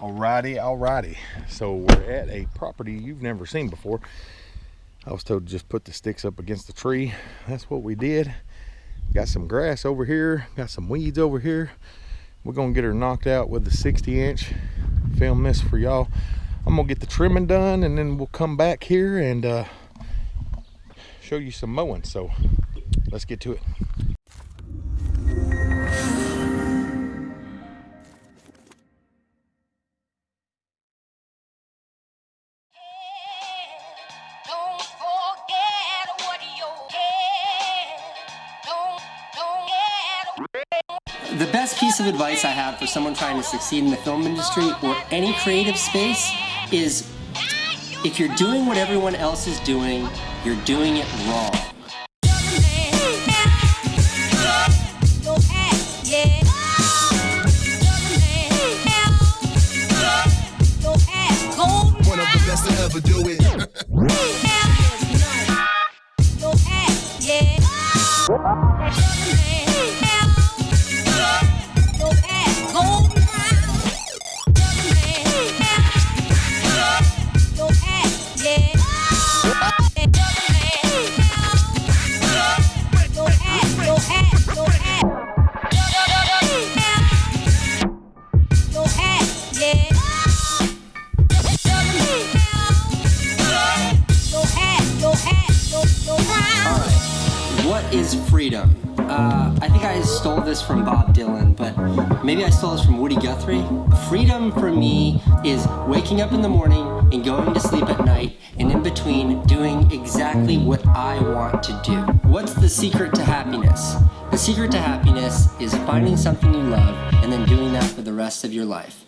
Alrighty, alrighty. So we're at a property you've never seen before. I was told to just put the sticks up against the tree. That's what we did. Got some grass over here, got some weeds over here. We're gonna get her knocked out with the 60 inch. Film this for y'all. I'm gonna get the trimming done and then we'll come back here and uh, show you some mowing. So let's get to it. The best piece of advice I have for someone trying to succeed in the film industry or any creative space is if you're doing what everyone else is doing, you're doing it wrong. Is freedom? Uh, I think I stole this from Bob Dylan, but maybe I stole this from Woody Guthrie. Freedom for me is waking up in the morning and going to sleep at night, and in between doing exactly what I want to do. What's the secret to happiness? The secret to happiness is finding something you love and then doing that for the rest of your life.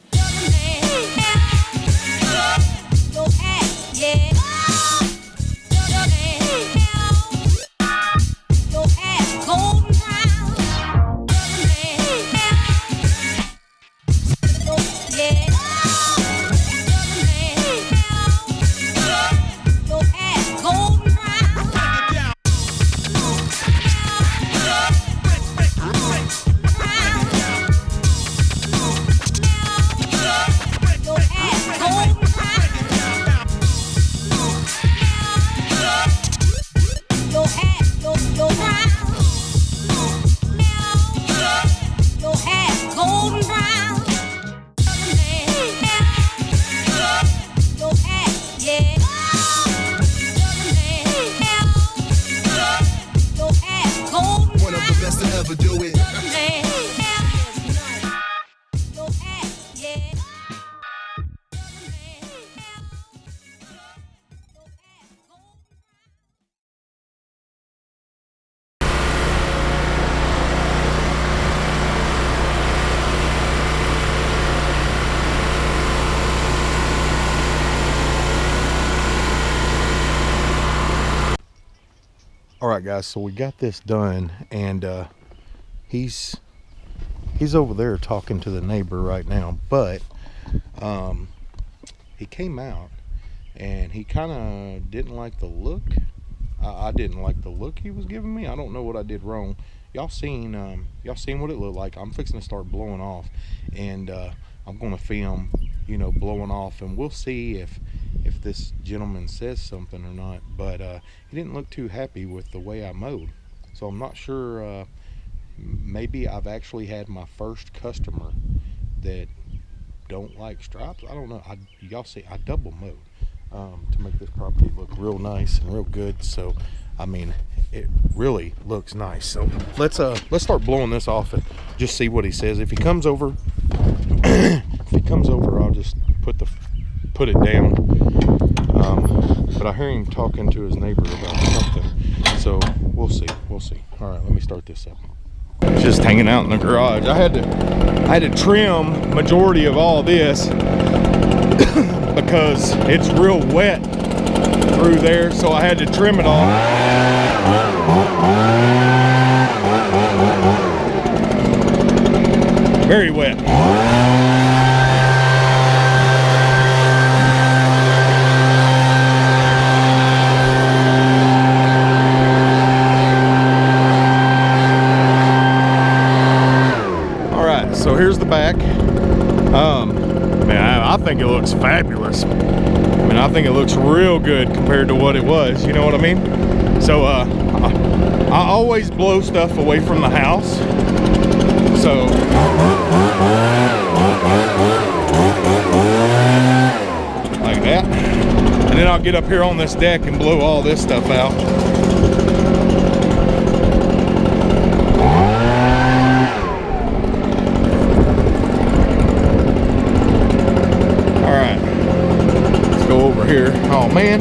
Right guys so we got this done and uh he's he's over there talking to the neighbor right now but um he came out and he kind of didn't like the look. I, I didn't like the look he was giving me. I don't know what i did wrong. Y'all seen um y'all seen what it looked like? I'm fixing to start blowing off and uh i'm gonna film you know blowing off and we'll see if if this gentleman says something or not but uh he didn't look too happy with the way i mowed. So i'm not sure uh maybe i've actually had my first customer that don't like stripes. I don't know. Y'all see i double mowed um, to make this property look real nice and real good. So i mean it really looks nice. So let's uh let's start blowing this off and just see what he says. If he comes over if he comes over i'll just put the put it down. Um, but i hear him talking to his neighbor about something. So we'll see we'll see. All right let me start this up. Just hanging out in the garage. I had to i had to trim majority of all this because it's real wet through there so i had to trim it off very wet all right so here's the back um man I, think it looks fabulous. I mean, I think it looks real good compared to what it was. You know what I mean? So, uh, I, I always blow stuff away from the house. So, like that. And then I'll get up here on this deck and blow all this stuff out. All right, let's go over here. Oh man.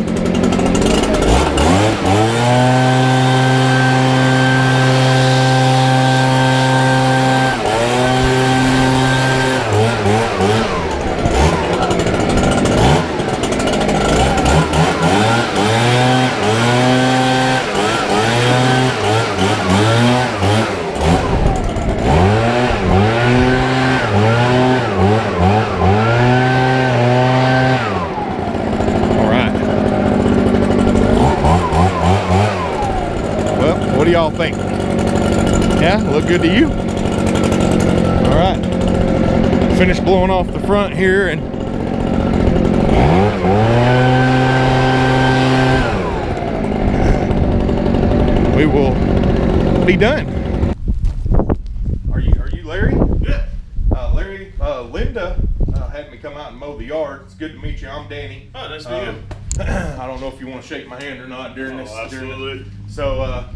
All right. Well, what do y'all think? Yeah, look good to you? All right. Finished blowing off the front here and we will be done. Are you are you Larry? Yeah. Uh, Larry, uh, Linda uh, had me come out and mow the yard. It's good to meet you. I'm Danny. Oh, nice to meet you. I don't know if you want to shake my hand or not during Oh, this. during this- absolutely. So uh,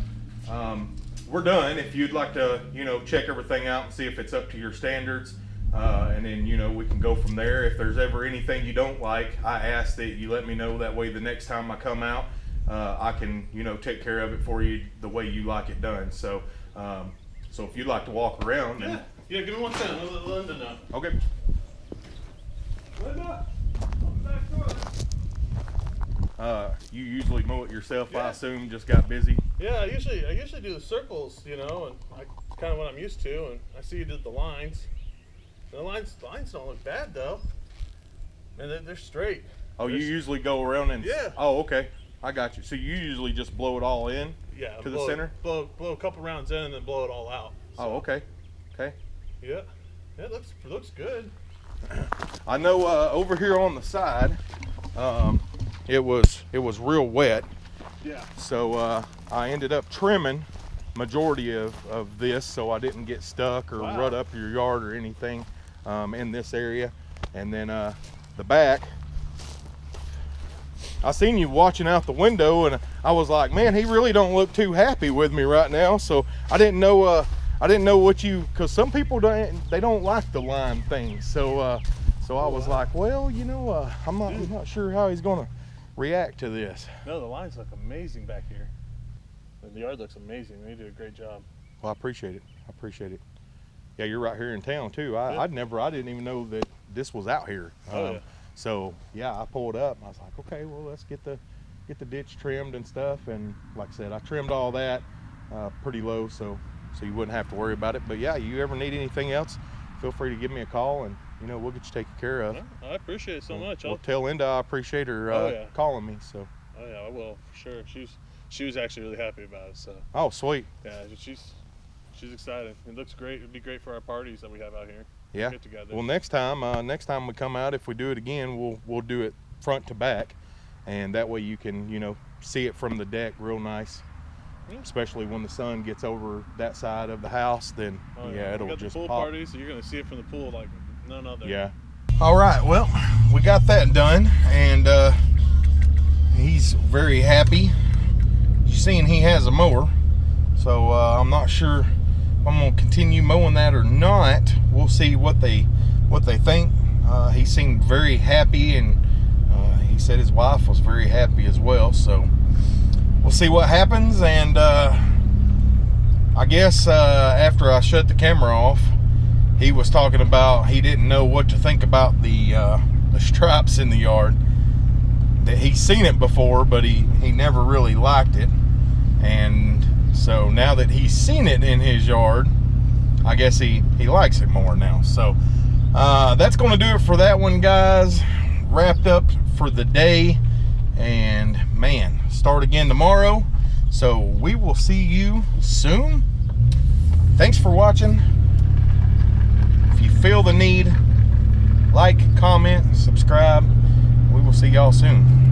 um, we're done. If you'd like to, you know, check everything out and see if it's up to your standards, uh, and then you know we can go from there. If there's ever anything you don't like, I ask that you let me know. That way, the next time I come out, uh, I can, you know, take care of it for you the way you like it done. So, um, so if you'd like to walk around, Yeah. and, Yeah, give me one second. I'll let Linda know. okay. Linda, I'm back door. Uh, you usually mow it yourself, I assume. Just got busy. Yeah, I usually I usually do the circles, you know, and I, it's kind of what I'm used to. And I see you did the lines. The lines the lines don't look bad though, and they're, they're straight. Oh, you usually go around and. Yeah. Oh, okay. I got you. So you usually just blow it all in. Yeah, To the center? Blow blow a couple rounds in and then blow it all out. Oh, okay. Okay. Yeah, yeah, it looks it looks good. I know uh, over here on the side, um, it was it was real wet, Yeah. so uh, I ended up trimming majority of, of this so I didn't get stuck or Wow. rut up your yard or anything um, in this area. And then uh, the back, I seen you watching out the window and I was like, man, he really don't look too happy with me right now. So I didn't know, uh, I didn't know what you, cause some people don't, they don't like the line things. So, uh, so I was like, well, you know, uh, I'm not, I'm not sure how he's gonna react to this. No, the lines look amazing back here. And the yard looks amazing. They did a great job. Well, I appreciate it. I appreciate it. Yeah, you're right here in town too. I, Yeah. I'd never, I didn't even know that this was out here. Um, Oh, yeah. So yeah, I pulled up. I was like, okay, well, let's get the get the ditch trimmed and stuff. And like I said, I trimmed all that uh, pretty low, so so you wouldn't have to worry about it. But yeah, you ever need anything else, feel free to give me a call, and you know we'll get you taken care of. I appreciate it so much. Well, I'll, tell Linda I appreciate her uh, Oh, yeah. calling me. So oh yeah, I will for sure. She was she was actually really happy about it. So oh sweet, yeah, she's she's excited. It looks great. It'd be great for our parties that we have out here. yeah. Get together. Well, next time, uh, next time we come out, if we do it again, we'll we'll do it front to back, and that way you can you know see it from the deck real nice. Yeah. Especially when the sun gets over that side of the house, then Oh, yeah, we it'll got just the pool pop. party, so you're gonna see it from the pool like none other. Yeah. All right. Well, we got that done, and uh, he's very happy. You seen he has a mower, so uh, I'm not sure if I'm gonna continue mowing that or not. We'll see what they what they think. Uh, he seemed very happy, and uh, he said his wife was very happy as well. So we'll see what happens, and uh, I guess uh, after I shut the camera off he was talking about he didn't know what to think about the uh, the stripes in the yard. That he's seen it before, but he he never really liked it. And so now that he's seen it in his yard, I guess he he likes it more now. So uh, that's going to do it for that one, guys. Wrapped up for the day, and man, start again tomorrow. So we will see you soon. Thanks for watching feel the need, like, comment, subscribe. We will see y'all soon.